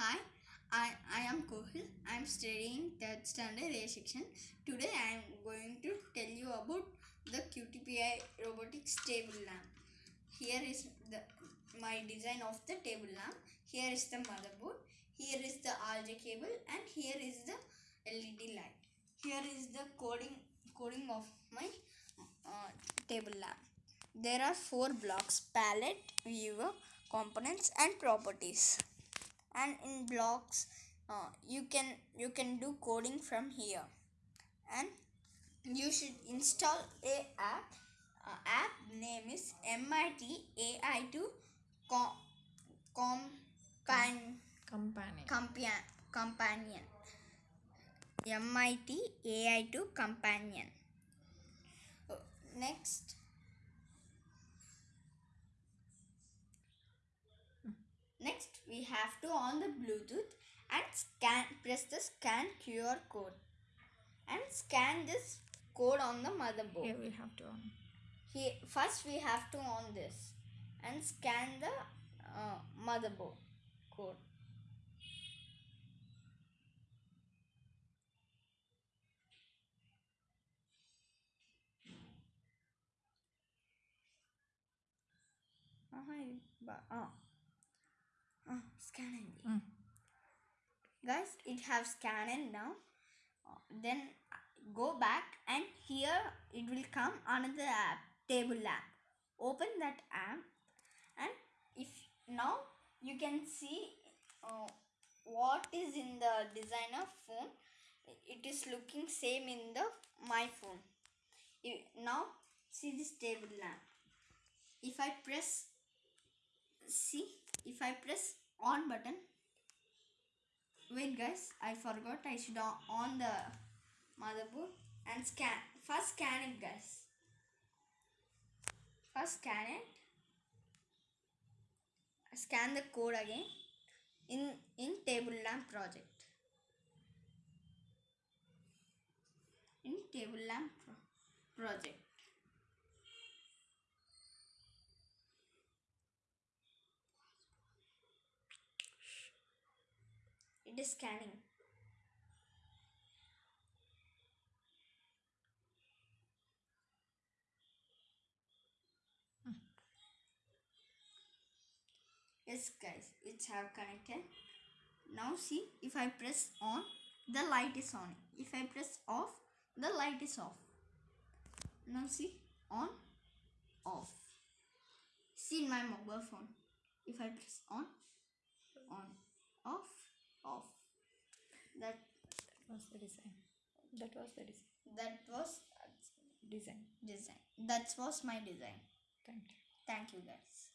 Hi, I, I am Kohil. I am studying 3rd standard A section. Today I am going to tell you about the QTPI robotics table lamp. Here is the my design of the table lamp. Here is the motherboard. Here is the RJ cable and here is the LED light. Here is the coding coding of my uh, table lamp. There are four blocks palette, viewer, components and properties. And in blocks, uh, you can you can do coding from here. And you should install a app. Uh, app name is MIT AI2 Com Compan companion Companion Companion. MIT AI2 Companion. Next. Next, we have to on the Bluetooth and scan. Press the scan QR code and scan this code on the motherboard. here we have to on Here, first we have to on this and scan the uh, motherboard code. Uh-huh, but, uh, uh, scanning. Mm. Guys, it have scanned now. Then go back and here it will come another app, table app. Open that app and if now you can see uh, what is in the designer phone. It is looking same in the my phone. You- now see this table lamp. If I press see if I press on button wait guys I forgot. I should on, the motherboard and scan. First scan it guys. First scan it. Scan the code again. In in table lamp project. In table lamp pro- project it is scanning. Yes guys it's have connected. Now see if i press on the light is on. If i press off the light is off. Now see on off. See in my mobile phone. If i press on on off off. That was the design. That was the design. That was design. design. That was my design. Thank you. Thank you guys